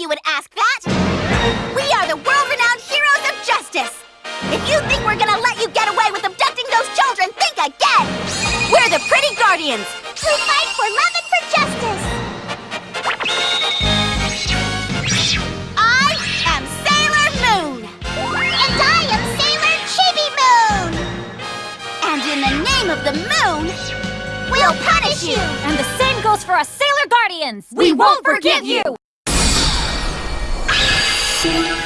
you would ask that! We are the world-renowned heroes of justice! If you think we're gonna let you get away with abducting those children, think again! We're the Pretty Guardians, who fight for love and for justice! I am Sailor Moon! And I am Sailor Chibi Moon! And in the name of the moon, we'll punish you! And the same goes for us Sailor Guardians! We won't forgive you! Sailor